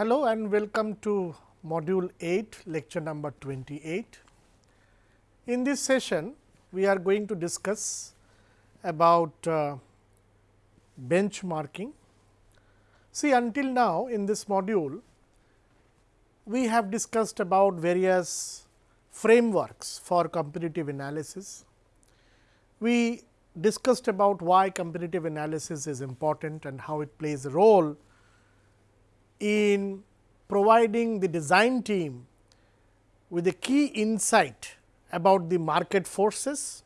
Hello and welcome to module 8 lecture number 28. In this session we are going to discuss about uh, benchmarking. See until now in this module we have discussed about various frameworks for competitive analysis. We discussed about why competitive analysis is important and how it plays a role in providing the design team with a key insight about the market forces,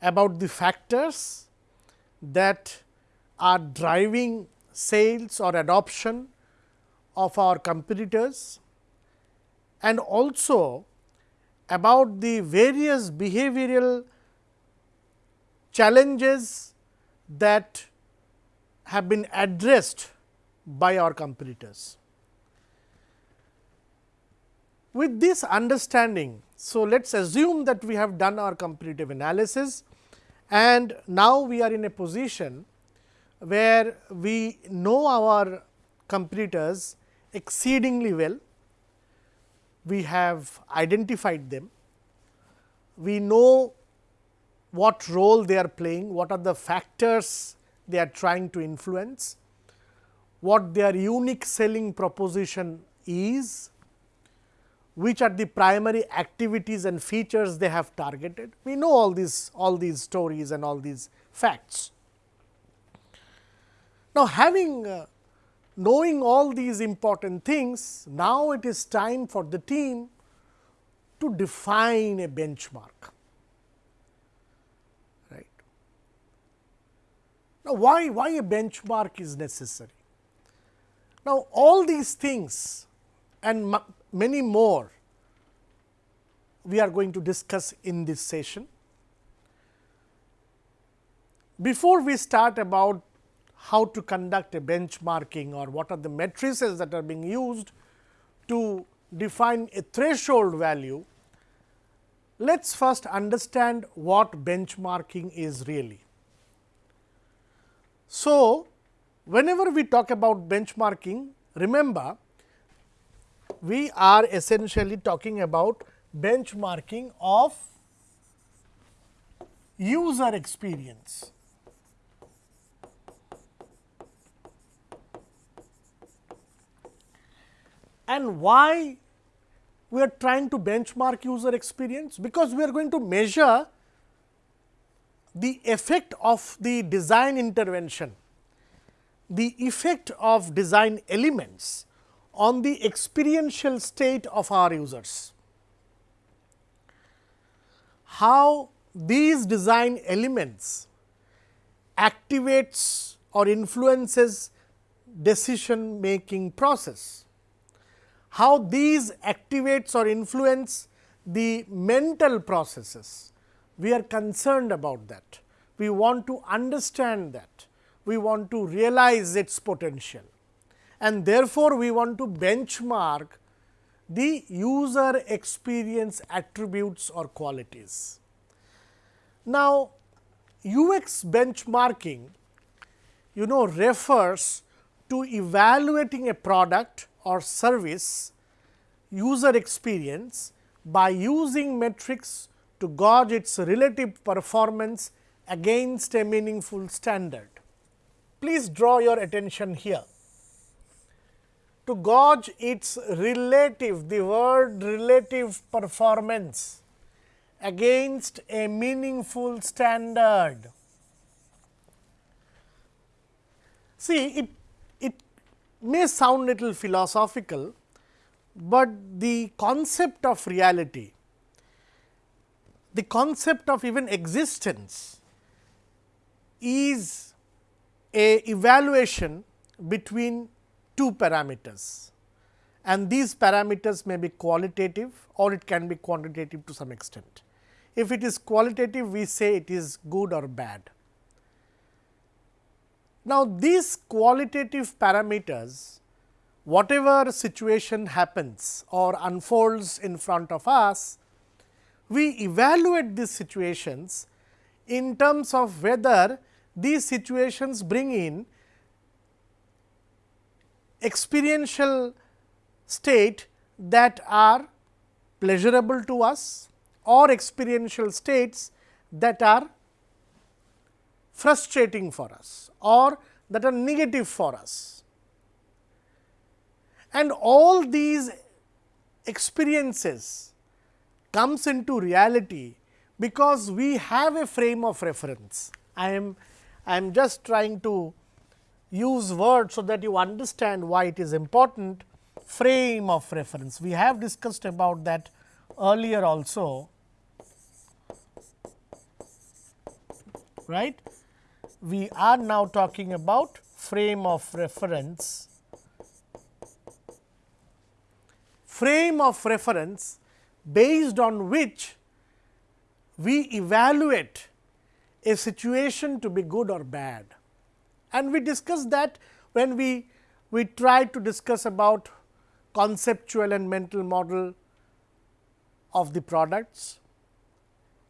about the factors that are driving sales or adoption of our competitors and also about the various behavioral challenges that have been addressed by our competitors. With this understanding, so let us assume that we have done our competitive analysis and now we are in a position where we know our competitors exceedingly well. We have identified them, we know what role they are playing, what are the factors they are trying to influence, what their unique selling proposition is, which are the primary activities and features they have targeted. We know all these all these stories and all these facts. Now, having uh, knowing all these important things, now it is time for the team to define a benchmark. Right. Now, why, why a benchmark is necessary? Now, all these things and many more we are going to discuss in this session. Before we start about how to conduct a benchmarking or what are the matrices that are being used to define a threshold value, let us first understand what benchmarking is really. So, whenever we talk about benchmarking, remember we are essentially talking about benchmarking of user experience. And why we are trying to benchmark user experience? Because we are going to measure the effect of the design intervention, the effect of design elements on the experiential state of our users. How these design elements activates or influences decision making process. How these activates or influence the mental processes we are concerned about that. We want to understand that. We want to realize its potential and therefore, we want to benchmark the user experience attributes or qualities. Now, UX benchmarking you know refers to evaluating a product or service user experience by using metrics to gauge its relative performance against a meaningful standard. Please draw your attention here. To gauge its relative, the word relative performance against a meaningful standard. See, it, it may sound little philosophical, but the concept of reality the concept of even existence is a evaluation between two parameters and these parameters may be qualitative or it can be quantitative to some extent. If it is qualitative, we say it is good or bad. Now, these qualitative parameters, whatever situation happens or unfolds in front of us, we evaluate these situations in terms of whether these situations bring in experiential state that are pleasurable to us or experiential states that are frustrating for us or that are negative for us. And all these experiences comes into reality because we have a frame of reference. I am I am just trying to use words so that you understand why it is important frame of reference. We have discussed about that earlier also right. We are now talking about frame of reference. Frame of reference based on which we evaluate a situation to be good or bad. And we discussed that when we, we tried to discuss about conceptual and mental model of the products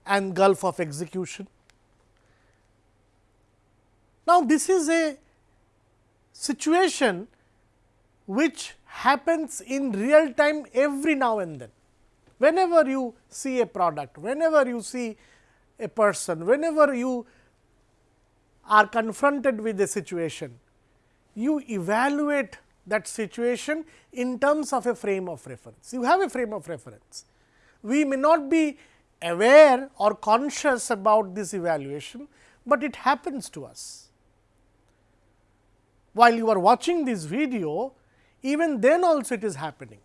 and gulf of execution. Now, this is a situation which happens in real time every now and then. Whenever you see a product, whenever you see a person, whenever you are confronted with a situation, you evaluate that situation in terms of a frame of reference. You have a frame of reference. We may not be aware or conscious about this evaluation, but it happens to us. While you are watching this video, even then also it is happening.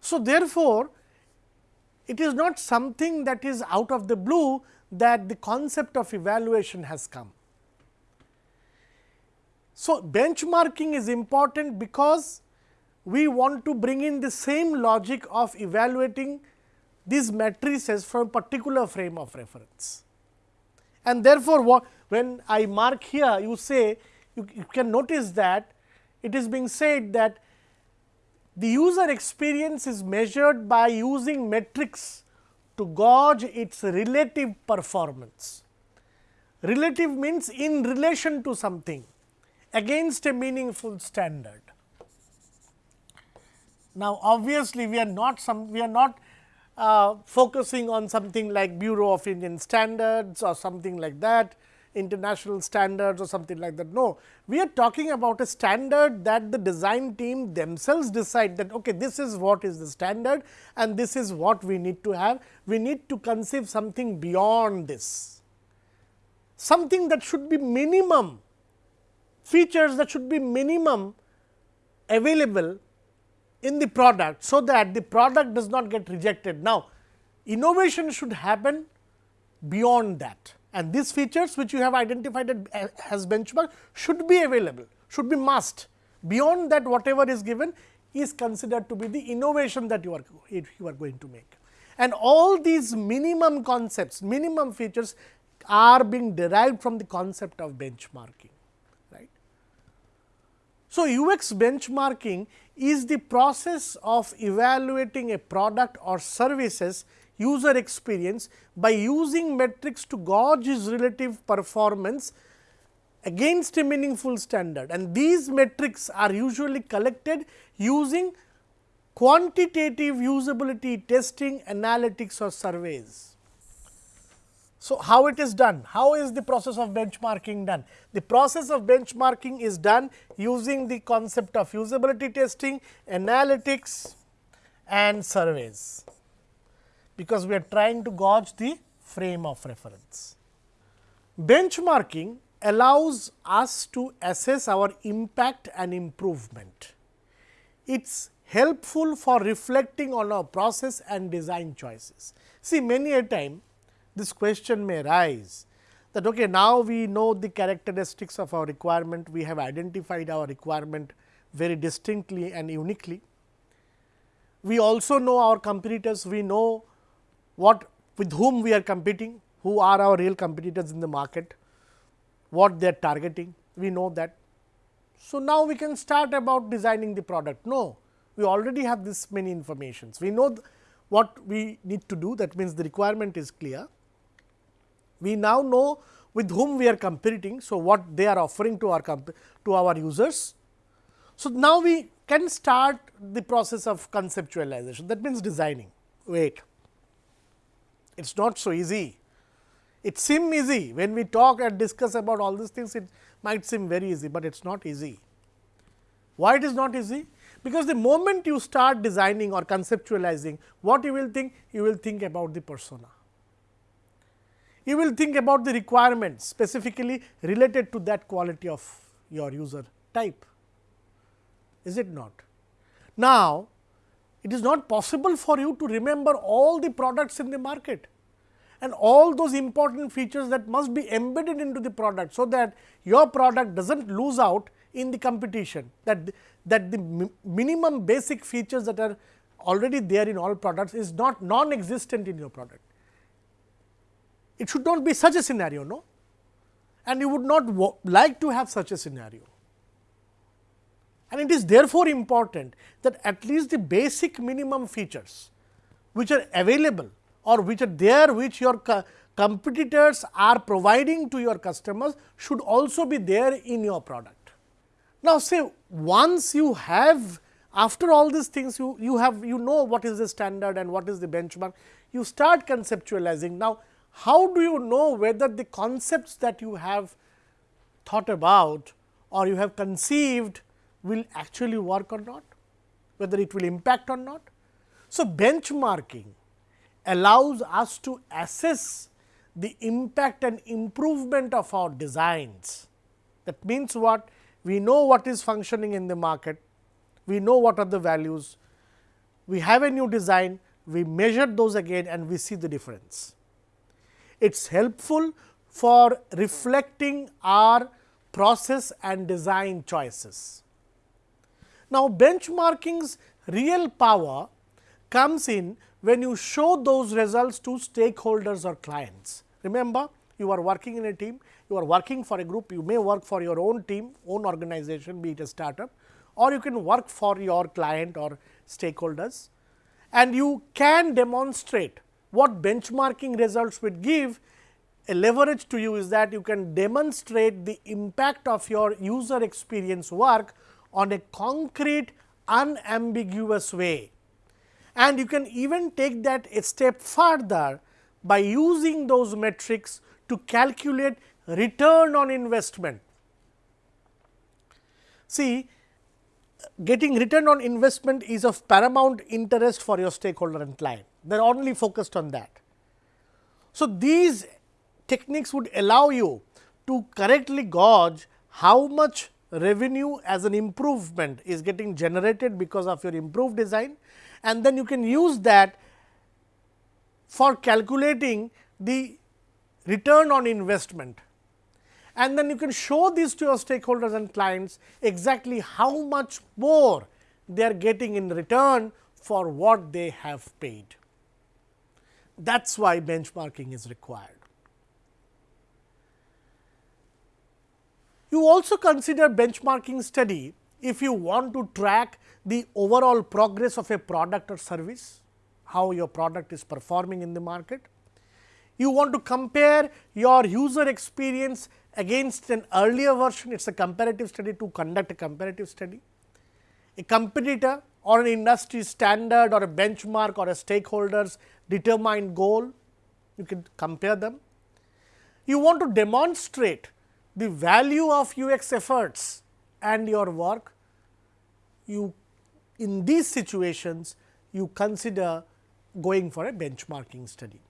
So, therefore, it is not something that is out of the blue that the concept of evaluation has come. So, benchmarking is important because we want to bring in the same logic of evaluating these matrices from a particular frame of reference. And therefore, when I mark here you say you, you can notice that it is being said that the user experience is measured by using metrics to gauge its relative performance. Relative means in relation to something against a meaningful standard. Now, obviously, we are not some we are not uh, focusing on something like Bureau of Indian Standards or something like that international standards or something like that. No, we are talking about a standard that the design team themselves decide that okay, this is what is the standard and this is what we need to have. We need to conceive something beyond this, something that should be minimum features that should be minimum available in the product, so that the product does not get rejected. Now, innovation should happen beyond that and these features which you have identified uh, as benchmark should be available, should be must. Beyond that whatever is given is considered to be the innovation that you are, you are going to make. And all these minimum concepts, minimum features are being derived from the concept of benchmarking. Right. So, UX benchmarking is the process of evaluating a product or services user experience by using metrics to gauge his relative performance against a meaningful standard and these metrics are usually collected using quantitative usability testing analytics or surveys. So, how it is done? How is the process of benchmarking done? The process of benchmarking is done using the concept of usability testing, analytics and surveys because we are trying to gauge the frame of reference. Benchmarking allows us to assess our impact and improvement. It is helpful for reflecting on our process and design choices. See many a time this question may arise that okay, now we know the characteristics of our requirement, we have identified our requirement very distinctly and uniquely. We also know our competitors, we know what with whom we are competing, who are our real competitors in the market, what they are targeting, we know that. So, now we can start about designing the product. No, we already have this many informations. We know what we need to do that means the requirement is clear. We now know with whom we are competing. So, what they are offering to our to our users. So, now we can start the process of conceptualization that means designing. Wait, it is not so easy. It seems easy when we talk and discuss about all these things it might seem very easy, but it is not easy. Why it is not easy? Because the moment you start designing or conceptualizing what you will think, you will think about the persona. You will think about the requirements specifically related to that quality of your user type, is it not? Now, it is not possible for you to remember all the products in the market and all those important features that must be embedded into the product. So, that your product does not lose out in the competition that that the minimum basic features that are already there in all products is not non existent in your product. It should not be such a scenario no and you would not like to have such a scenario. And it is therefore important that at least the basic minimum features which are available or which are there which your co competitors are providing to your customers should also be there in your product. Now, say once you have after all these things you, you have you know what is the standard and what is the benchmark, you start conceptualizing. Now, how do you know whether the concepts that you have thought about or you have conceived will actually work or not, whether it will impact or not. So, benchmarking allows us to assess the impact and improvement of our designs. That means what? We know what is functioning in the market, we know what are the values, we have a new design, we measure those again and we see the difference. It is helpful for reflecting our process and design choices. Now, benchmarking's real power comes in when you show those results to stakeholders or clients. Remember, you are working in a team, you are working for a group, you may work for your own team, own organization, be it a startup or you can work for your client or stakeholders and you can demonstrate what benchmarking results would give a leverage to you is that you can demonstrate the impact of your user experience work on a concrete unambiguous way and you can even take that a step further by using those metrics to calculate return on investment. See, getting return on investment is of paramount interest for your stakeholder and client, they are only focused on that. So, these techniques would allow you to correctly gauge how much revenue as an improvement is getting generated because of your improved design and then you can use that for calculating the return on investment. And then you can show these to your stakeholders and clients exactly how much more they are getting in return for what they have paid. That is why benchmarking is required. You also consider benchmarking study if you want to track the overall progress of a product or service, how your product is performing in the market. You want to compare your user experience against an earlier version, it is a comparative study to conduct a comparative study. A competitor or an industry standard or a benchmark or a stakeholders determined goal, you can compare them. You want to demonstrate the value of UX efforts and your work, you in these situations you consider going for a benchmarking study.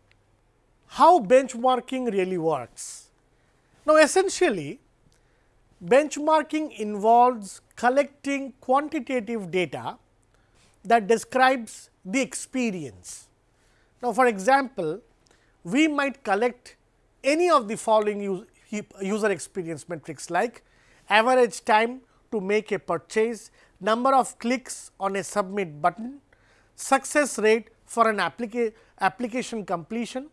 How benchmarking really works? Now, essentially benchmarking involves collecting quantitative data that describes the experience. Now, for example, we might collect any of the following user experience metrics like average time to make a purchase, number of clicks on a submit button, success rate for an applica application completion,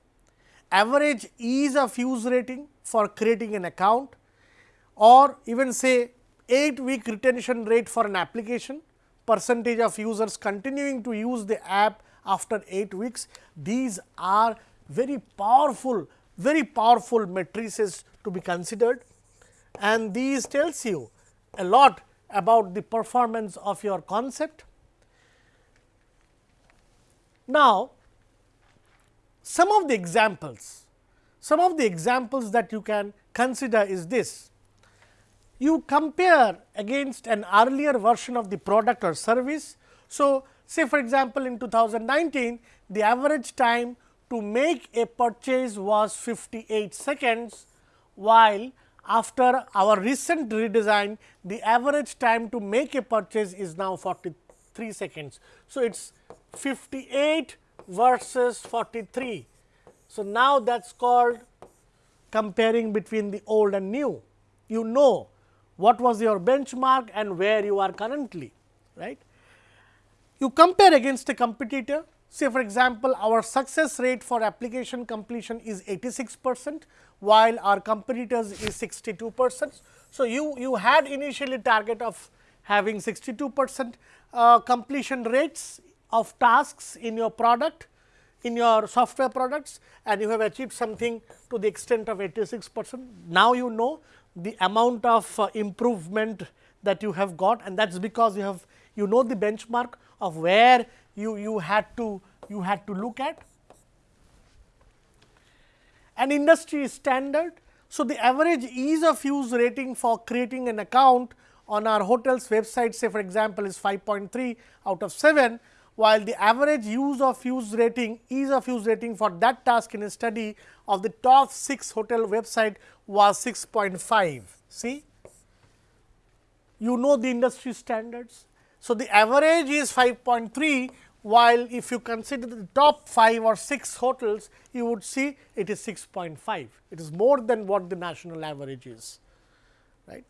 average ease of use rating for creating an account or even say 8 week retention rate for an application, percentage of users continuing to use the app after 8 weeks. These are very powerful, very powerful matrices to be considered and these tells you a lot about the performance of your concept. Now, some of the examples, some of the examples that you can consider is this. You compare against an earlier version of the product or service. So, say for example, in 2019, the average time to make a purchase was 58 seconds, while after our recent redesign, the average time to make a purchase is now 43 seconds. So, it is 58 versus 43. So, now that is called comparing between the old and new. You know what was your benchmark and where you are currently, right. You compare against a competitor, say for example, our success rate for application completion is 86 percent, while our competitors is 62 percent. So, you, you had initially target of having 62 percent uh, completion rates of tasks in your product in your software products and you have achieved something to the extent of 86 percent. Now, you know the amount of uh, improvement that you have got and that is because you have you know the benchmark of where you, you had to you had to look at. An industry standard. So, the average ease of use rating for creating an account on our hotel's website say for example, is 5.3 out of 7 while the average use of use rating ease of use rating for that task in a study of the top 6 hotel website was 6.5. See, you know the industry standards. So, the average is 5.3 while if you consider the top 5 or 6 hotels you would see it is 6.5 it is more than what the national average is right?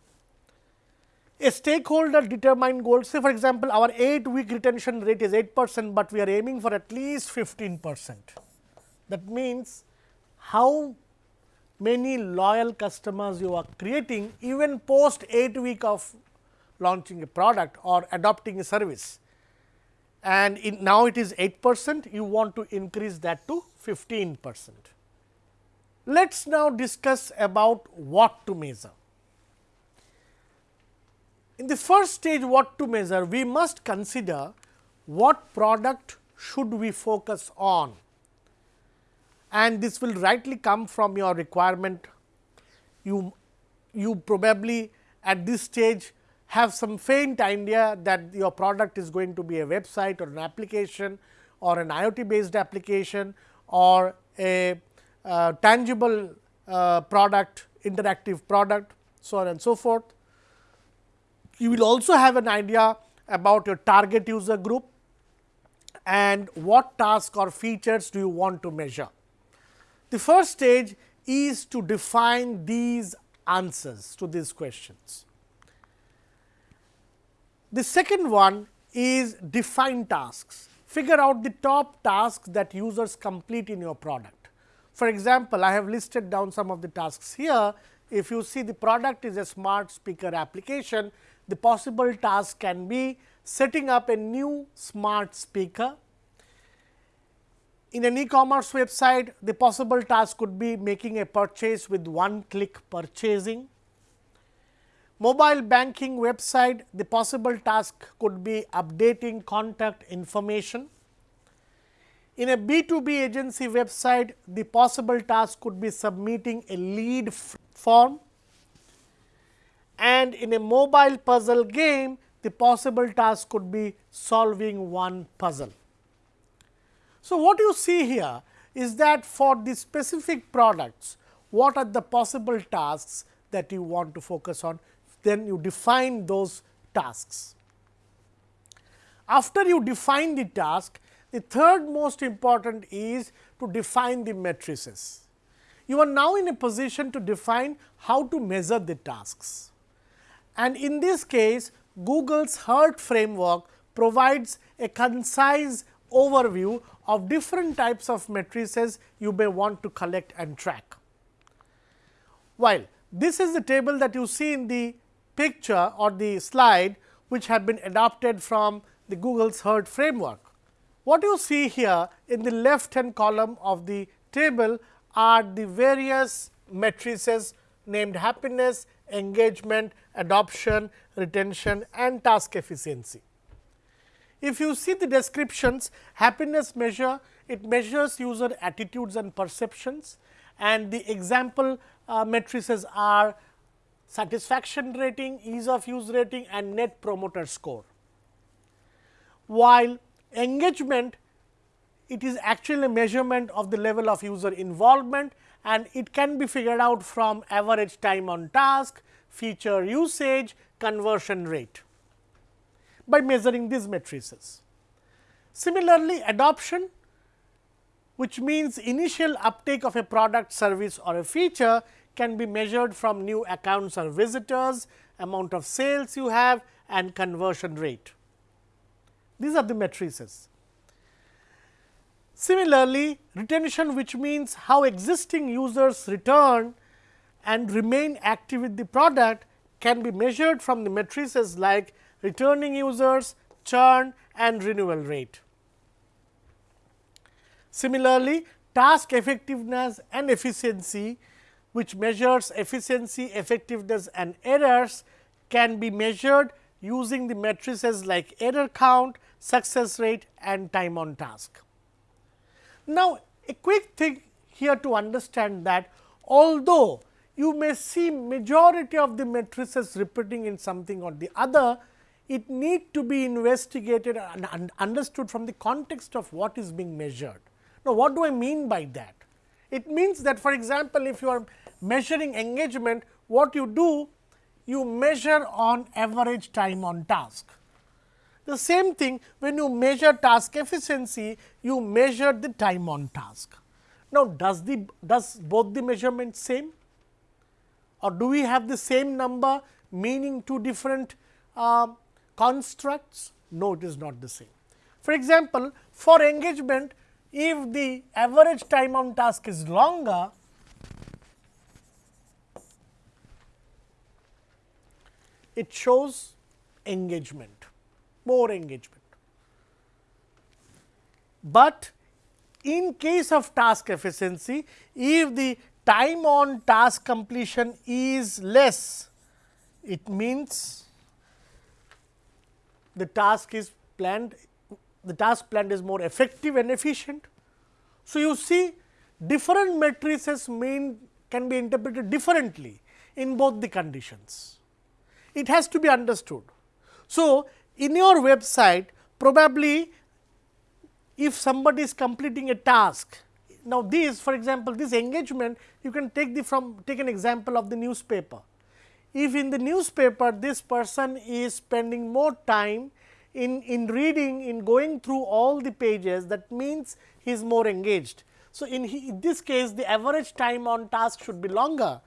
A stakeholder determined goal say for example, our 8 week retention rate is 8 percent, but we are aiming for at least 15 percent. That means, how many loyal customers you are creating even post 8 week of launching a product or adopting a service and in, now it is 8 percent you want to increase that to 15 percent. Let us now discuss about what to measure. In the first stage what to measure, we must consider what product should we focus on and this will rightly come from your requirement. You, you probably at this stage have some faint idea that your product is going to be a website or an application or an IoT based application or a uh, tangible uh, product, interactive product, so on and so forth. You will also have an idea about your target user group and what task or features do you want to measure. The first stage is to define these answers to these questions. The second one is define tasks. Figure out the top tasks that users complete in your product. For example, I have listed down some of the tasks here. If you see the product is a smart speaker application, the possible task can be setting up a new smart speaker. In an e-commerce website, the possible task could be making a purchase with one click purchasing. Mobile banking website, the possible task could be updating contact information. In a B2B agency website, the possible task could be submitting a lead form and in a mobile puzzle game the possible task could be solving one puzzle. So, what you see here is that for the specific products what are the possible tasks that you want to focus on then you define those tasks. After you define the task the third most important is to define the matrices. You are now in a position to define how to measure the tasks. And in this case, Google's HEART framework provides a concise overview of different types of matrices you may want to collect and track. While this is the table that you see in the picture or the slide which have been adopted from the Google's HEART framework. What you see here in the left hand column of the table are the various matrices named happiness, engagement, adoption, retention and task efficiency. If you see the descriptions, happiness measure, it measures user attitudes and perceptions and the example uh, matrices are satisfaction rating, ease of use rating and net promoter score. While engagement, it is actually a measurement of the level of user involvement and it can be figured out from average time on task, feature usage, conversion rate by measuring these matrices. Similarly, adoption which means initial uptake of a product, service or a feature can be measured from new accounts or visitors, amount of sales you have and conversion rate. These are the matrices. Similarly, retention which means how existing users return and remain active with the product can be measured from the matrices like returning users, churn and renewal rate. Similarly, task effectiveness and efficiency which measures efficiency, effectiveness and errors can be measured using the matrices like error count, success rate and time on task. Now, a quick thing here to understand that although you may see majority of the matrices repeating in something or the other, it need to be investigated and understood from the context of what is being measured. Now, what do I mean by that? It means that for example, if you are measuring engagement, what you do? You measure on average time on task. The same thing when you measure task efficiency, you measure the time on task. Now, does the does both the measurements same or do we have the same number meaning two different uh, constructs? No, it is not the same. For example, for engagement, if the average time on task is longer, it shows engagement, more engagement. But in case of task efficiency, if the time on task completion is less, it means the task is planned the task planned is more effective and efficient. So, you see different matrices mean can be interpreted differently in both the conditions. It has to be understood. So, in your website probably if somebody is completing a task, now this for example, this engagement you can take the from take an example of the newspaper. If in the newspaper this person is spending more time in, in reading, in going through all the pages that means he is more engaged. So, in, he, in this case the average time on task should be longer,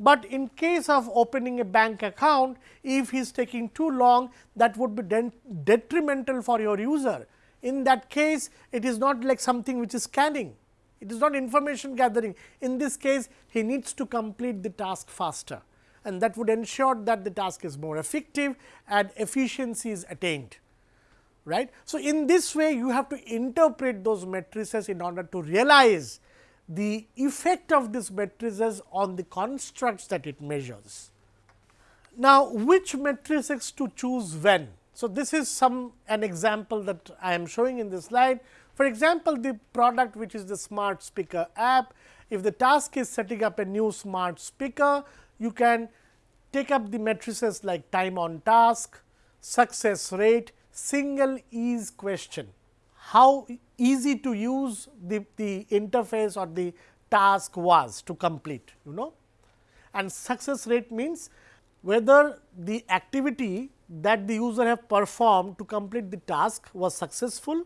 but in case of opening a bank account if he is taking too long that would be detrimental for your user. In that case it is not like something which is scanning, it is not information gathering. In this case he needs to complete the task faster and that would ensure that the task is more effective and efficiency is attained right. So, in this way you have to interpret those matrices in order to realize the effect of these matrices on the constructs that it measures. Now, which matrices to choose when? So, this is some an example that I am showing in this slide. For example, the product which is the smart speaker app, if the task is setting up a new smart speaker, you can take up the matrices like time on task, success rate, single ease question. How easy to use the, the interface or the task was to complete, you know. And success rate means whether the activity that the user have performed to complete the task was successful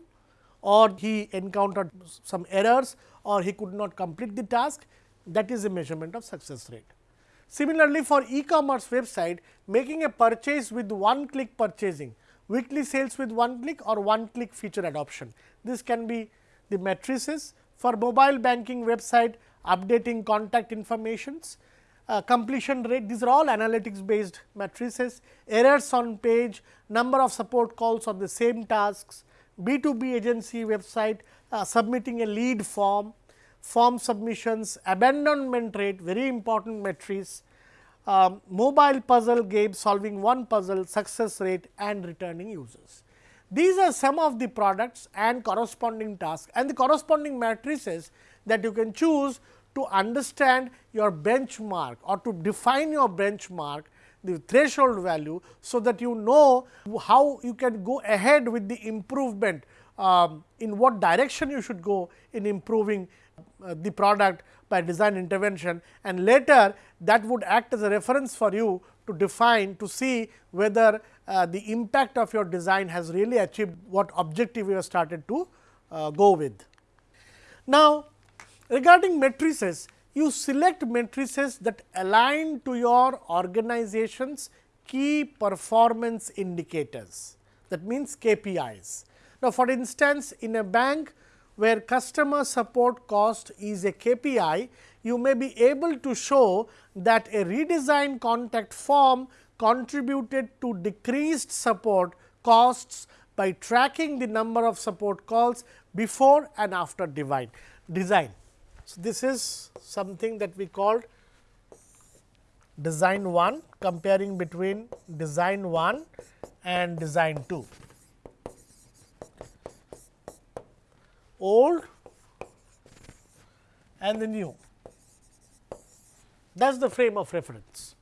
or he encountered some errors or he could not complete the task that is a measurement of success rate. Similarly, for e-commerce website making a purchase with one click purchasing weekly sales with one click or one click feature adoption. This can be the matrices for mobile banking website updating contact informations, uh, completion rate these are all analytics based matrices, errors on page, number of support calls on the same tasks, B2B agency website uh, submitting a lead form, form submissions, abandonment rate very important matrice, um, mobile puzzle game, solving one puzzle, success rate and returning users. These are some of the products and corresponding tasks and the corresponding matrices that you can choose to understand your benchmark or to define your benchmark the threshold value. So, that you know how you can go ahead with the improvement um, in what direction you should go in improving the product by design intervention and later that would act as a reference for you to define to see whether uh, the impact of your design has really achieved what objective you have started to uh, go with. Now, regarding matrices, you select matrices that align to your organization's key performance indicators that means KPIs. Now, for instance, in a bank where customer support cost is a KPI, you may be able to show that a redesigned contact form contributed to decreased support costs by tracking the number of support calls before and after divine, design. So, this is something that we called design 1 comparing between design 1 and design 2. Old and the new that is the frame of reference.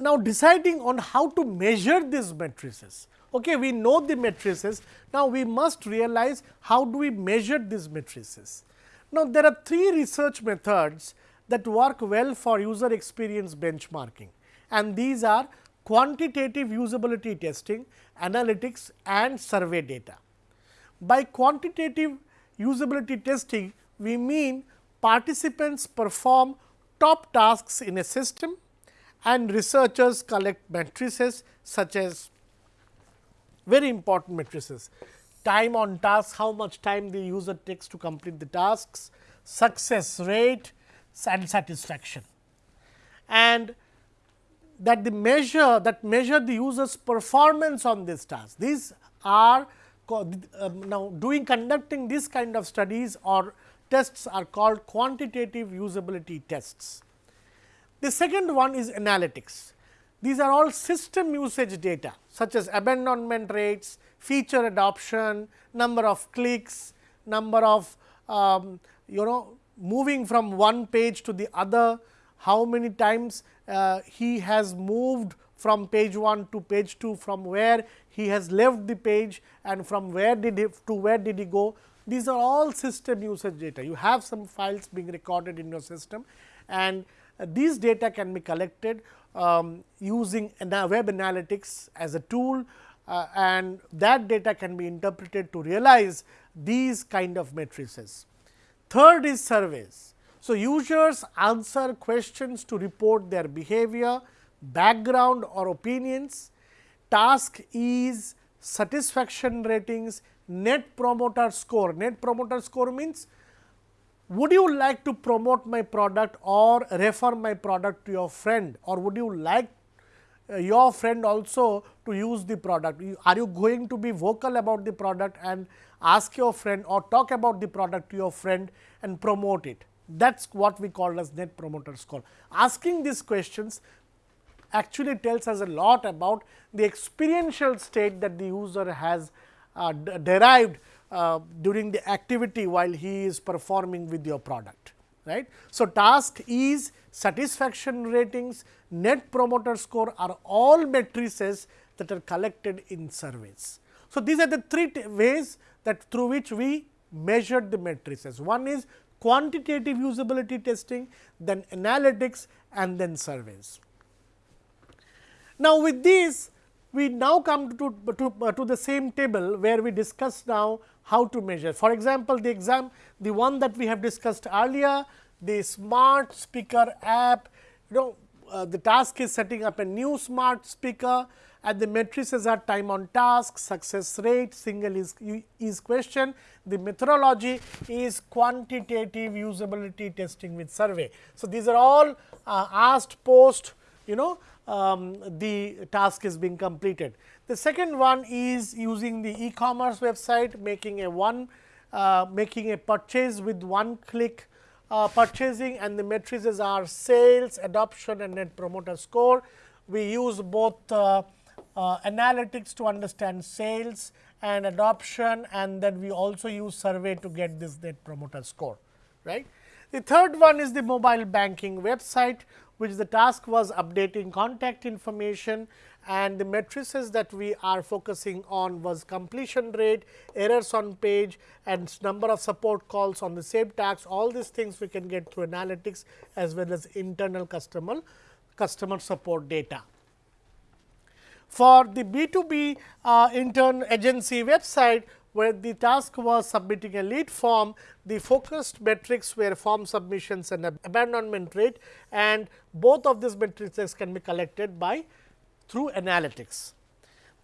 Now, deciding on how to measure these matrices. Okay, we know the matrices. Now, we must realize how do we measure these matrices. Now, there are three research methods that work well for user experience benchmarking and these are quantitative usability testing, analytics and survey data. By quantitative usability testing, we mean participants perform top tasks in a system and researchers collect matrices such as very important matrices time on task, how much time the user takes to complete the tasks, success rate and satisfaction. And that the measure that measure the user's performance on this task. These are now doing conducting this kind of studies or tests are called quantitative usability tests. The second one is analytics. These are all system usage data such as abandonment rates, feature adoption, number of clicks, number of um, you know moving from one page to the other, how many times uh, he has moved from page 1 to page 2, from where he has left the page and from where did he to where did he go. These are all system usage data. You have some files being recorded in your system and uh, these data can be collected um, using web analytics as a tool uh, and that data can be interpreted to realize these kind of matrices. Third is surveys. So, users answer questions to report their behavior, background or opinions. Task is satisfaction ratings, net promoter score. Net promoter score means would you like to promote my product or refer my product to your friend or would you like uh, your friend also to use the product. Are you going to be vocal about the product and ask your friend or talk about the product to your friend and promote it. That is what we call as net promoter score. Asking these questions actually tells us a lot about the experiential state that the user has uh, derived uh, during the activity while he is performing with your product. Right. So, task ease, satisfaction ratings, net promoter score are all matrices that are collected in surveys. So, these are the three ways that through which we measured the matrices. One is quantitative usability testing, then analytics and then surveys. Now, with these we now come to, to, uh, to the same table where we discuss now how to measure. For example, the exam the one that we have discussed earlier the smart speaker app you know uh, the task is setting up a new smart speaker and the matrices are time on task, success rate, single is, is question. The methodology is quantitative usability testing with survey. So, these are all uh, asked post you know um, the task is being completed. The second one is using the e-commerce website making a one uh, making a purchase with one click uh, purchasing and the matrices are sales, adoption and net promoter score. We use both uh, uh, analytics to understand sales and adoption and then we also use survey to get this net promoter score. right? The third one is the mobile banking website which the task was updating contact information and the matrices that we are focusing on was completion rate, errors on page and number of support calls on the same task. All these things we can get through analytics as well as internal customer customer support data. For the B2B uh, intern agency website, where the task was submitting a lead form, the focused metrics were form submissions and abandonment rate and both of these metrics can be collected by through analytics.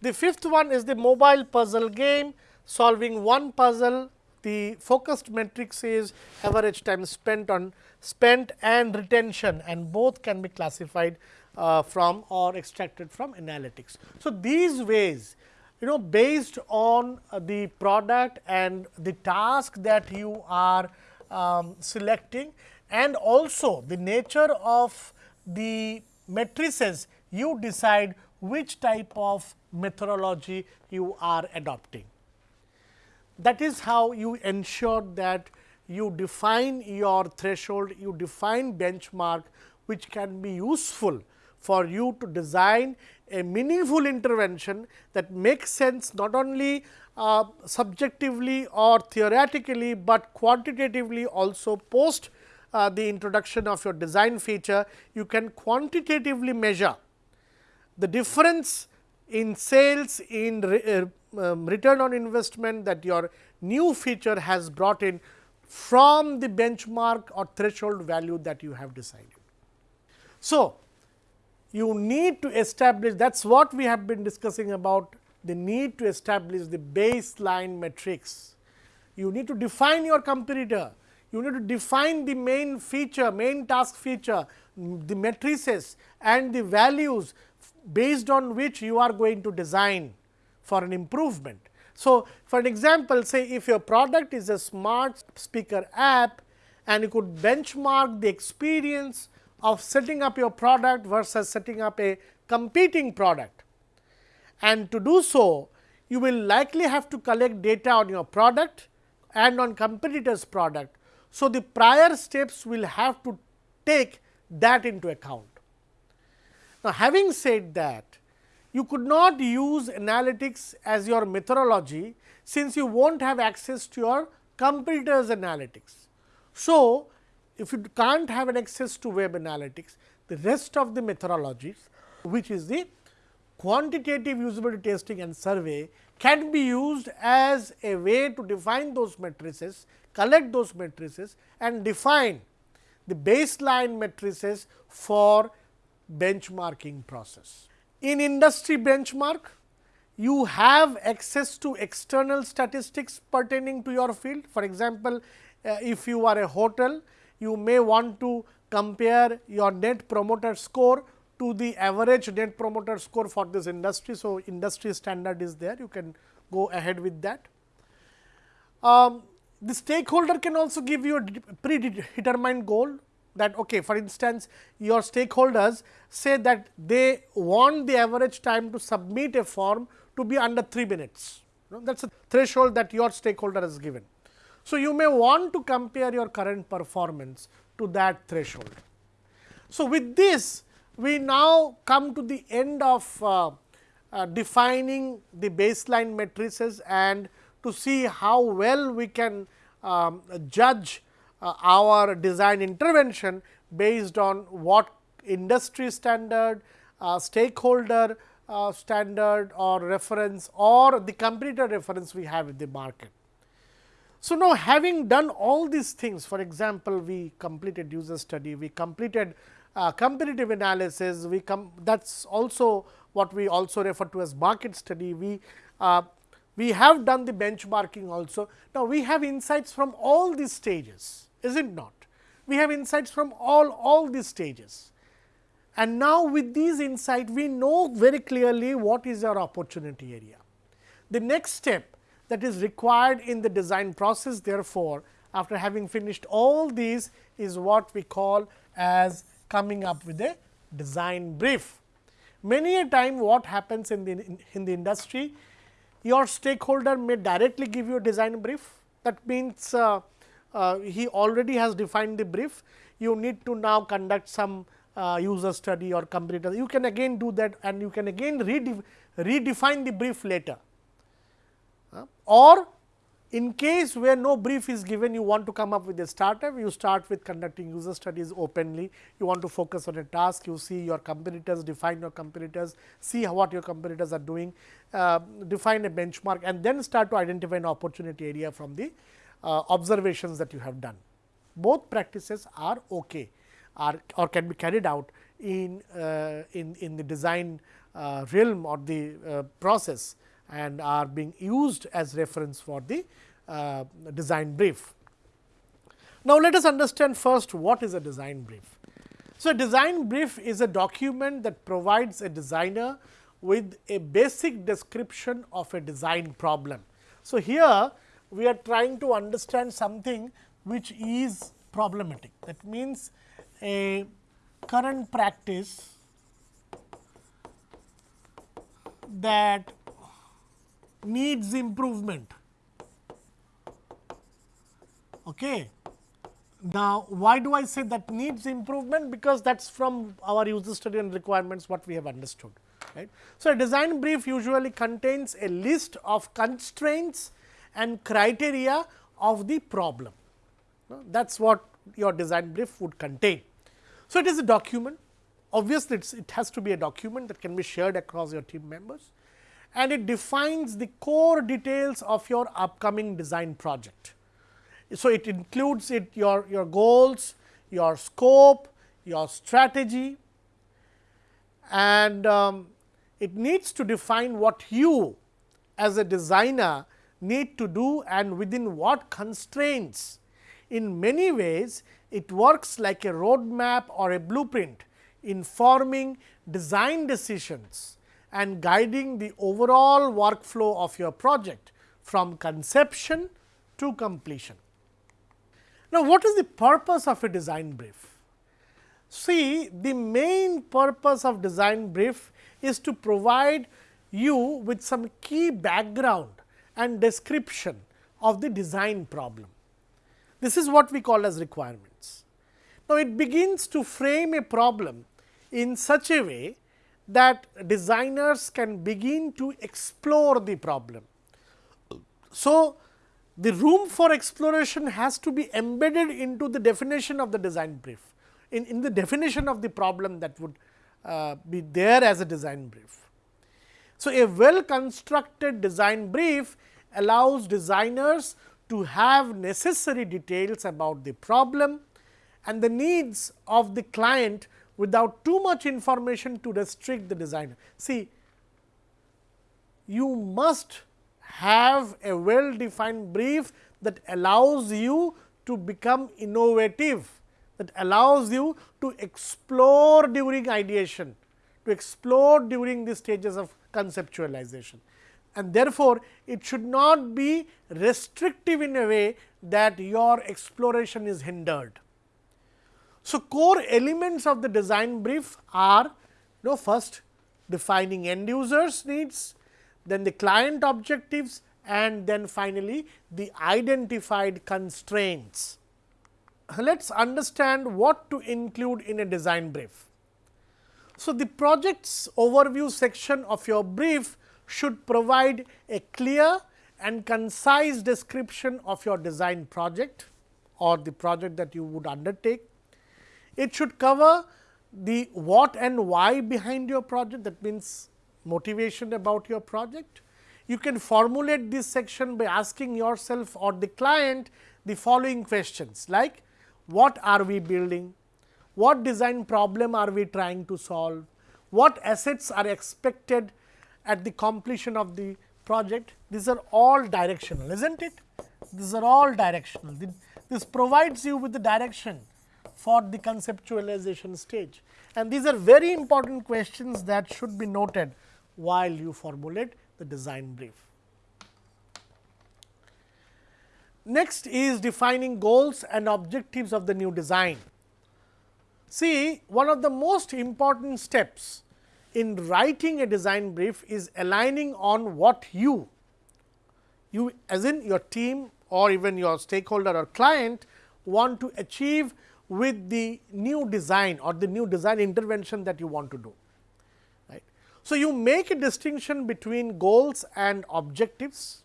The fifth one is the mobile puzzle game solving one puzzle the focused metrics is average time spent on spent and retention and both can be classified uh, from or extracted from analytics. So, these ways you know based on uh, the product and the task that you are um, selecting and also the nature of the matrices you decide which type of methodology you are adopting. That is how you ensure that you define your threshold, you define benchmark which can be useful for you to design a meaningful intervention that makes sense not only uh, subjectively or theoretically, but quantitatively also post uh, the introduction of your design feature, you can quantitatively measure the difference in sales in re, uh, um, return on investment that your new feature has brought in from the benchmark or threshold value that you have decided. So, you need to establish that is what we have been discussing about the need to establish the baseline metrics. You need to define your competitor, you need to define the main feature, main task feature, the matrices and the values based on which you are going to design for an improvement. So, for an example say if your product is a smart speaker app and you could benchmark the experience of setting up your product versus setting up a competing product. And to do so, you will likely have to collect data on your product and on competitors product. So, the prior steps will have to take that into account. Now, having said that, you could not use analytics as your methodology, since you will not have access to your competitors analytics. So, if you can't have an access to web analytics, the rest of the methodologies which is the quantitative usability testing and survey can be used as a way to define those matrices, collect those matrices and define the baseline matrices for benchmarking process. In industry benchmark, you have access to external statistics pertaining to your field. For example, uh, if you are a hotel, you may want to compare your net promoter score to the average net promoter score for this industry. So, industry standard is there you can go ahead with that. Um, the stakeholder can also give you a predetermined goal that okay, for instance, your stakeholders say that they want the average time to submit a form to be under 3 minutes. that is a threshold that your stakeholder has given. So, you may want to compare your current performance to that threshold. So, with this we now come to the end of uh, uh, defining the baseline matrices and to see how well we can um, judge uh, our design intervention based on what industry standard, uh, stakeholder uh, standard or reference or the competitor reference we have in the market. So, now having done all these things for example, we completed user study, we completed uh, competitive analysis, we come that is also what we also refer to as market study. We, uh, we have done the benchmarking also. Now, we have insights from all these stages is it not? We have insights from all, all these stages. And now, with these insights, we know very clearly what is our opportunity area. The next step that is required in the design process therefore, after having finished all these is what we call as coming up with a design brief. Many a time what happens in the, in, in the industry, your stakeholder may directly give you a design brief. That means, uh, uh, he already has defined the brief. You need to now conduct some uh, user study or comparator. You can again do that and you can again redef redefine the brief later. Or in case where no brief is given, you want to come up with a startup, you start with conducting user studies openly. You want to focus on a task, you see your competitors, define your competitors, see what your competitors are doing, uh, define a benchmark and then start to identify an opportunity area from the uh, observations that you have done. Both practices are okay are or can be carried out in, uh, in, in the design uh, realm or the uh, process and are being used as reference for the uh, design brief. Now, let us understand first what is a design brief. So, a design brief is a document that provides a designer with a basic description of a design problem. So, here we are trying to understand something which is problematic. That means, a current practice that needs improvement. Okay. Now, why do I say that needs improvement? Because that is from our user study and requirements what we have understood. Right. So, a design brief usually contains a list of constraints and criteria of the problem. That is what your design brief would contain. So, it is a document obviously, it has to be a document that can be shared across your team members and it defines the core details of your upcoming design project. So, it includes it your, your goals, your scope, your strategy and um, it needs to define what you as a designer need to do and within what constraints. In many ways, it works like a roadmap or a blueprint informing design decisions and guiding the overall workflow of your project from conception to completion. Now, what is the purpose of a design brief? See, the main purpose of design brief is to provide you with some key background and description of the design problem. This is what we call as requirements. Now, it begins to frame a problem in such a way that designers can begin to explore the problem. So, the room for exploration has to be embedded into the definition of the design brief, in, in the definition of the problem that would uh, be there as a design brief. So, a well constructed design brief allows designers to have necessary details about the problem and the needs of the client without too much information to restrict the designer. See, you must have a well defined brief that allows you to become innovative, that allows you to explore during ideation, to explore during the stages of conceptualization. And therefore, it should not be restrictive in a way that your exploration is hindered. So, core elements of the design brief are you know first defining end users needs, then the client objectives and then finally, the identified constraints. Let us understand what to include in a design brief. So, the project's overview section of your brief should provide a clear and concise description of your design project or the project that you would undertake. It should cover the what and why behind your project that means motivation about your project. You can formulate this section by asking yourself or the client the following questions like what are we building, what design problem are we trying to solve, what assets are expected at the completion of the project. These are all directional, is not it? These are all directional. This provides you with the direction for the conceptualization stage. And these are very important questions that should be noted while you formulate the design brief. Next is defining goals and objectives of the new design. See, one of the most important steps in writing a design brief is aligning on what you, you as in your team or even your stakeholder or client want to achieve with the new design or the new design intervention that you want to do. Right. So, you make a distinction between goals and objectives.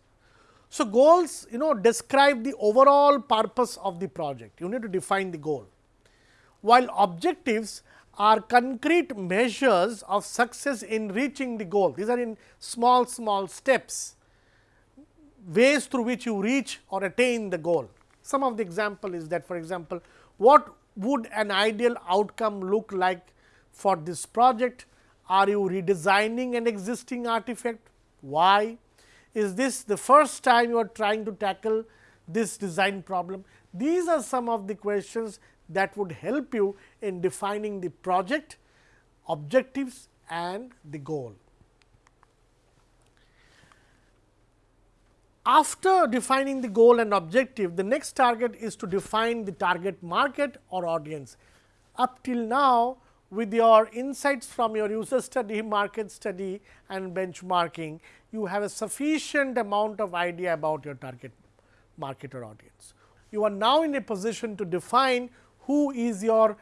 So, goals you know describe the overall purpose of the project, you need to define the goal, while objectives are concrete measures of success in reaching the goal. These are in small small steps, ways through which you reach or attain the goal. Some of the example is that for example, what would an ideal outcome look like for this project? Are you redesigning an existing artifact? Why? Is this the first time you are trying to tackle this design problem? These are some of the questions that would help you in defining the project, objectives and the goal. After defining the goal and objective, the next target is to define the target market or audience. Up till now, with your insights from your user study, market study and benchmarking, you have a sufficient amount of idea about your target market or audience. You are now in a position to define who is your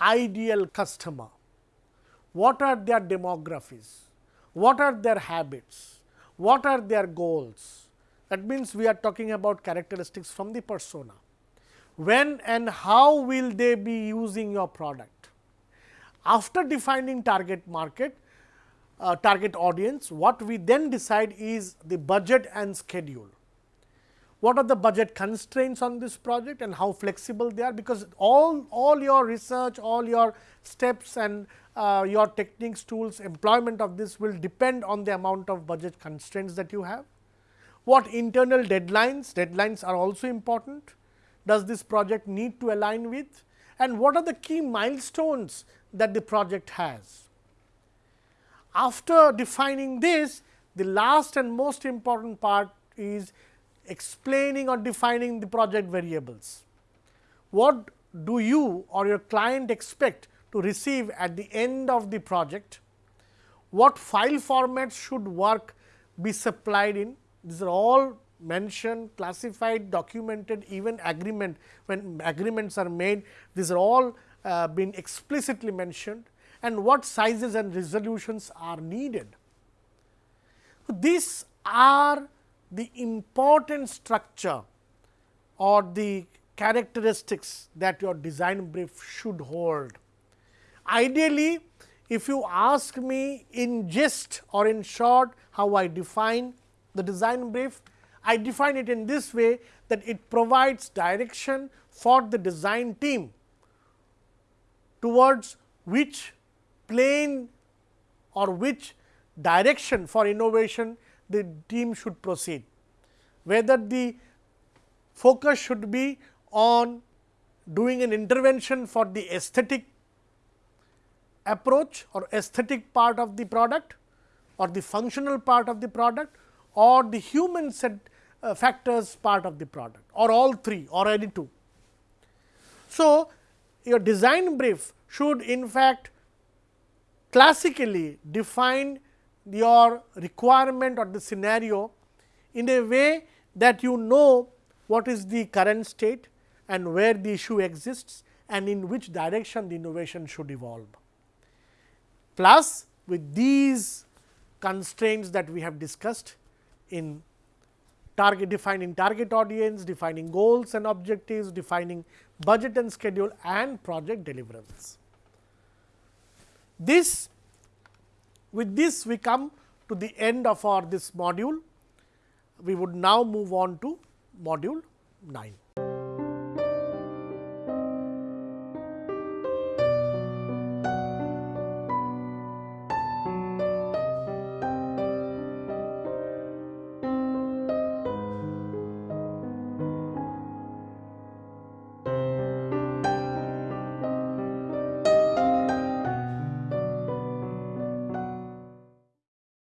ideal customer, what are their demographies, what are their habits, what are their goals, that means, we are talking about characteristics from the persona. When and how will they be using your product? After defining target market, uh, target audience, what we then decide is the budget and schedule. What are the budget constraints on this project and how flexible they are? Because all, all your research, all your steps and uh, your techniques, tools, employment of this will depend on the amount of budget constraints that you have. What internal deadlines? Deadlines are also important. Does this project need to align with? And what are the key milestones that the project has? After defining this, the last and most important part is explaining or defining the project variables. What do you or your client expect to receive at the end of the project? What file formats should work be supplied in? These are all mentioned, classified, documented, even agreement when agreements are made, these are all uh, been explicitly mentioned and what sizes and resolutions are needed. These are the important structure or the characteristics that your design brief should hold. Ideally, if you ask me in gist or in short how I define the design brief, I define it in this way that it provides direction for the design team towards which plane or which direction for innovation the team should proceed. Whether the focus should be on doing an intervention for the aesthetic approach or aesthetic part of the product or the functional part of the product or the human set uh, factors part of the product or all three or any two. So, your design brief should in fact classically define your requirement or the scenario in a way that you know what is the current state and where the issue exists and in which direction the innovation should evolve. Plus with these constraints that we have discussed, in target defining target audience, defining goals and objectives, defining budget and schedule and project deliverables. This with this we come to the end of our this module. We would now move on to module 9.